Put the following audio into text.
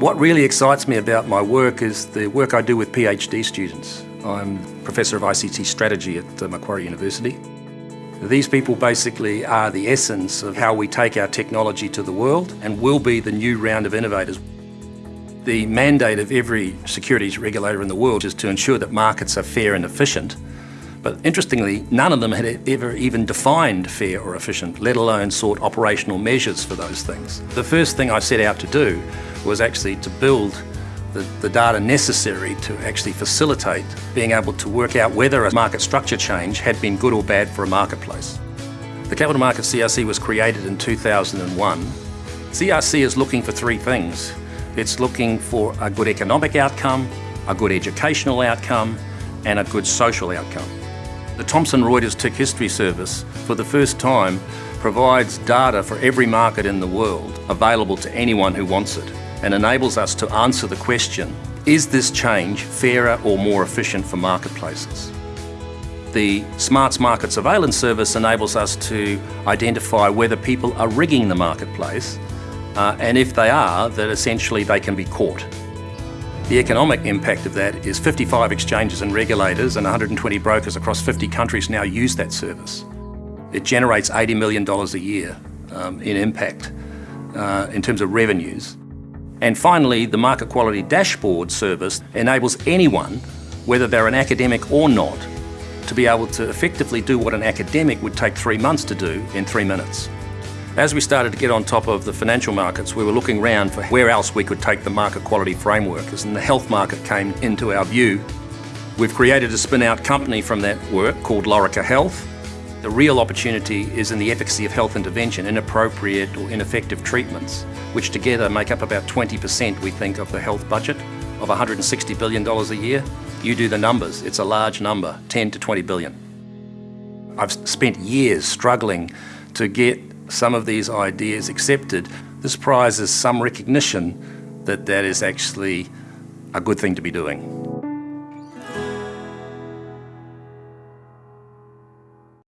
What really excites me about my work is the work I do with PhD students. I'm Professor of ICT Strategy at uh, Macquarie University. These people basically are the essence of how we take our technology to the world and will be the new round of innovators. The mandate of every securities regulator in the world is to ensure that markets are fair and efficient. But interestingly, none of them had ever even defined fair or efficient, let alone sought operational measures for those things. The first thing I set out to do was actually to build the, the, data necessary to actually facilitate being able to work out whether a market structure change had been good or bad for a marketplace. The Capital Markets CRC was created in 2001. CRC is looking for three things. It's looking for a good economic outcome, a good educational outcome, and a good social outcome. The Thomson Reuters Tick History Service, for the first time, provides data for every market in the world available to anyone who wants it and enables us to answer the question, is this change fairer or more efficient for marketplaces? The Smarts Market Surveillance Service enables us to identify whether people are rigging the marketplace uh, and if they are, that essentially they can be caught. The economic impact of that is 55 exchanges and regulators and 120 brokers across 50 countries now use that service. It generates $80 million a year um, in impact uh, in terms of revenues. And finally, the Market Quality Dashboard service enables anyone, whether they're an academic or not, to be able to effectively do what an academic would take three months to do in three minutes. As we started to get on top of the financial markets, we were looking around for where else we could take the market quality framework, as and the health market came into our view. We've created a spin-out company from that work called Lorica Health, the real opportunity is in the efficacy of health intervention, inappropriate or ineffective treatments, which together make up about 20%, we think, of the health budget of $160 billion a year. You do the numbers, it's a large number, 10 to 20 billion. I've spent years struggling to get some of these ideas accepted. This prize is some recognition that that is actually a good thing to be doing.